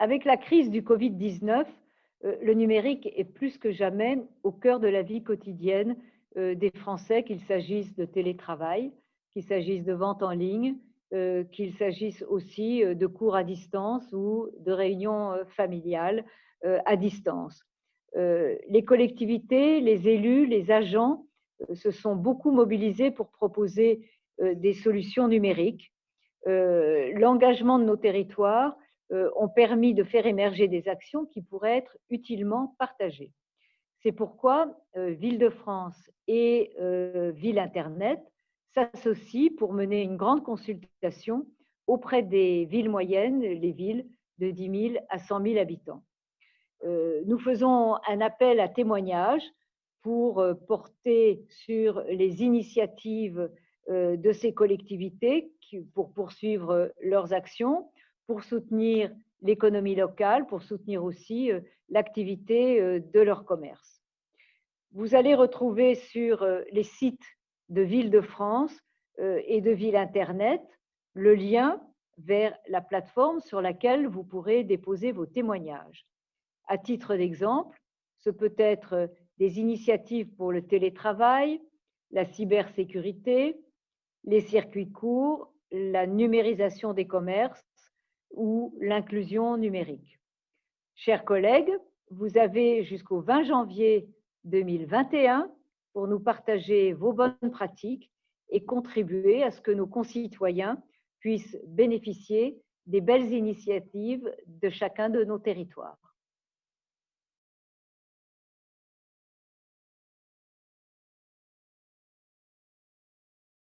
Avec la crise du Covid-19, euh, le numérique est plus que jamais au cœur de la vie quotidienne euh, des Français, qu'il s'agisse de télétravail, qu'il s'agisse de vente en ligne, euh, qu'il s'agisse aussi de cours à distance ou de réunions familiales à distance. Les collectivités, les élus, les agents se sont beaucoup mobilisés pour proposer des solutions numériques. L'engagement de nos territoires ont permis de faire émerger des actions qui pourraient être utilement partagées. C'est pourquoi euh, Ville-de-France et euh, Ville Internet s'associent pour mener une grande consultation auprès des villes moyennes, les villes de 10 000 à 100 000 habitants. Nous faisons un appel à témoignages pour porter sur les initiatives de ces collectivités pour poursuivre leurs actions, pour soutenir l'économie locale, pour soutenir aussi euh, l'activité euh, de leur commerce. Vous allez retrouver sur euh, les sites de Ville de France et de Ville Internet le lien vers la plateforme sur laquelle vous pourrez déposer vos témoignages. À titre d'exemple, ce peut être des initiatives pour le télétravail, la cybersécurité, les circuits courts, la numérisation des commerces, ou l'inclusion numérique. Chers collègues, vous avez jusqu'au 20 janvier 2021 pour nous partager vos bonnes pratiques et contribuer à ce que nos concitoyens puissent bénéficier des belles initiatives de chacun de nos territoires.